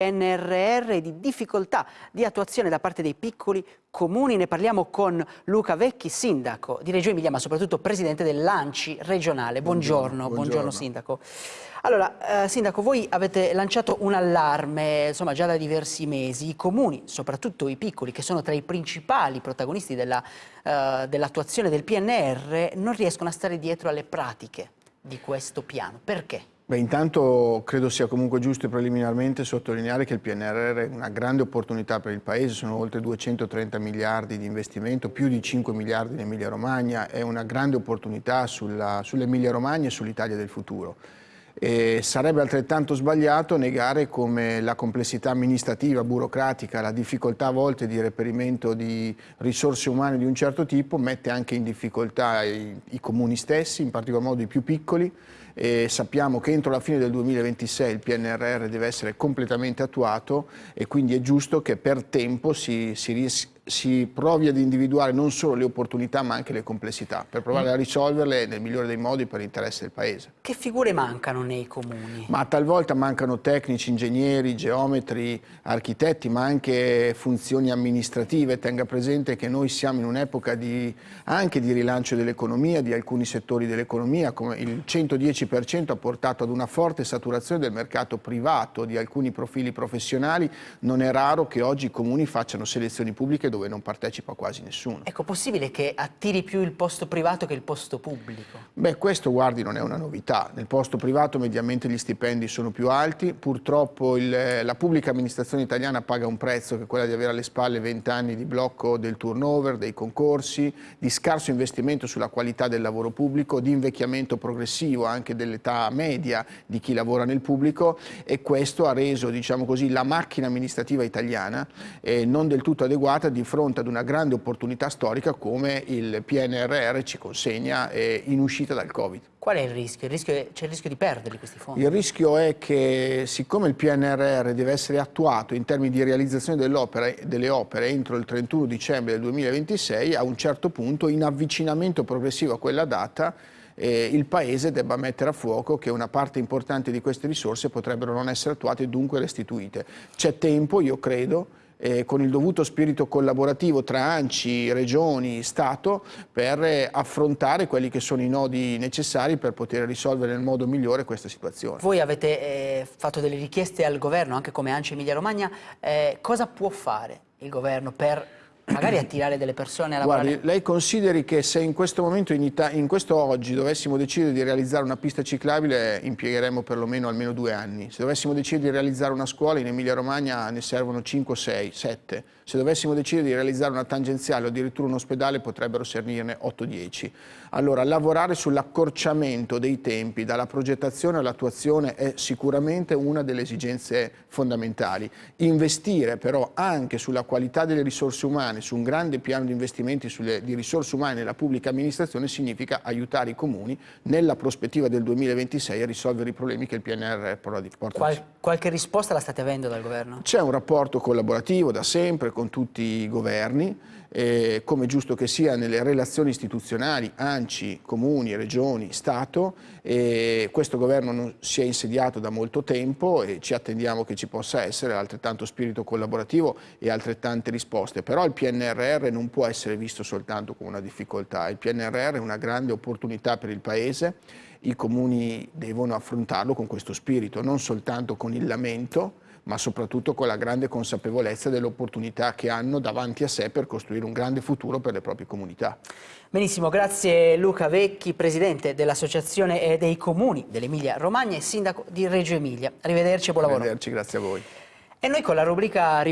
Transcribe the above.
PNRR e di difficoltà di attuazione da parte dei piccoli comuni. Ne parliamo con Luca Vecchi, sindaco di Reggio Emilia, ma soprattutto presidente dell'Anci regionale. Buongiorno, buongiorno, buongiorno sindaco. Allora, eh, sindaco, voi avete lanciato un allarme, insomma, già da diversi mesi. I comuni, soprattutto i piccoli, che sono tra i principali protagonisti dell'attuazione dell del PNR, non riescono a stare dietro alle pratiche di questo piano. Perché? Beh, intanto credo sia comunque giusto preliminarmente sottolineare che il PNRR è una grande opportunità per il Paese, sono oltre 230 miliardi di investimento, più di 5 miliardi in Emilia Romagna, è una grande opportunità sull'Emilia Romagna e sull'Italia del futuro. E sarebbe altrettanto sbagliato negare come la complessità amministrativa, burocratica, la difficoltà a volte di reperimento di risorse umane di un certo tipo mette anche in difficoltà i, i comuni stessi, in particolar modo i più piccoli, e sappiamo che entro la fine del 2026 il PNRR deve essere completamente attuato e quindi è giusto che per tempo si, si riesca si provi ad individuare non solo le opportunità ma anche le complessità per provare a risolverle nel migliore dei modi per l'interesse del Paese. Che figure mancano nei comuni? Ma talvolta mancano tecnici, ingegneri, geometri, architetti ma anche funzioni amministrative. Tenga presente che noi siamo in un'epoca anche di rilancio dell'economia, di alcuni settori dell'economia, come il 110% ha portato ad una forte saturazione del mercato privato di alcuni profili professionali. Non è raro che oggi i comuni facciano selezioni pubbliche dove non partecipa quasi nessuno. Ecco, possibile che attiri più il posto privato che il posto pubblico? Beh, questo guardi non è una novità. Nel posto privato mediamente gli stipendi sono più alti, purtroppo il, la pubblica amministrazione italiana paga un prezzo che è quella di avere alle spalle 20 anni di blocco del turnover, dei concorsi, di scarso investimento sulla qualità del lavoro pubblico, di invecchiamento progressivo anche dell'età media di chi lavora nel pubblico e questo ha reso, diciamo così, la macchina amministrativa italiana eh, non del tutto adeguata di fronte ad una grande opportunità storica come il PNRR ci consegna eh, in uscita dal Covid. Qual è il rischio? C'è il rischio di perderli questi fondi? Il rischio è che siccome il PNRR deve essere attuato in termini di realizzazione delle opere entro il 31 dicembre del 2026, a un certo punto in avvicinamento progressivo a quella data eh, il Paese debba mettere a fuoco che una parte importante di queste risorse potrebbero non essere attuate e dunque restituite. C'è tempo, io credo, eh, con il dovuto spirito collaborativo tra ANCI, Regioni, Stato per eh, affrontare quelli che sono i nodi necessari per poter risolvere nel modo migliore questa situazione. Voi avete eh, fatto delle richieste al governo, anche come ANCI Emilia Romagna, eh, cosa può fare il governo per magari attirare delle persone a lavorare. Guardi, lei consideri che se in questo momento, in, in questo oggi, dovessimo decidere di realizzare una pista ciclabile impiegheremo perlomeno almeno due anni. Se dovessimo decidere di realizzare una scuola in Emilia Romagna ne servono 5, 6, 7. Se dovessimo decidere di realizzare una tangenziale o addirittura un ospedale potrebbero servirsene 8-10. Allora, lavorare sull'accorciamento dei tempi dalla progettazione all'attuazione è sicuramente una delle esigenze fondamentali. Investire però anche sulla qualità delle risorse umane su un grande piano di investimenti sulle, di risorse umane nella pubblica amministrazione significa aiutare i comuni nella prospettiva del 2026 a risolvere i problemi che il PNR porta Qual, Qualche risposta la state avendo dal governo? C'è un rapporto collaborativo da sempre con tutti i governi eh, come giusto che sia nelle relazioni istituzionali, ANCI, comuni, regioni, Stato. E questo governo non si è insediato da molto tempo e ci attendiamo che ci possa essere altrettanto spirito collaborativo e altrettante risposte. Però il PNRR non può essere visto soltanto come una difficoltà, il PNRR è una grande opportunità per il Paese, i comuni devono affrontarlo con questo spirito, non soltanto con il lamento, ma soprattutto con la grande consapevolezza dell'opportunità che hanno davanti a sé per costruire un grande futuro per le proprie comunità. Benissimo, grazie Luca Vecchi, Presidente dell'Associazione dei Comuni dell'Emilia Romagna e Sindaco di Reggio Emilia. Arrivederci e buon lavoro. Arrivederci, grazie a voi. E noi con la rubrica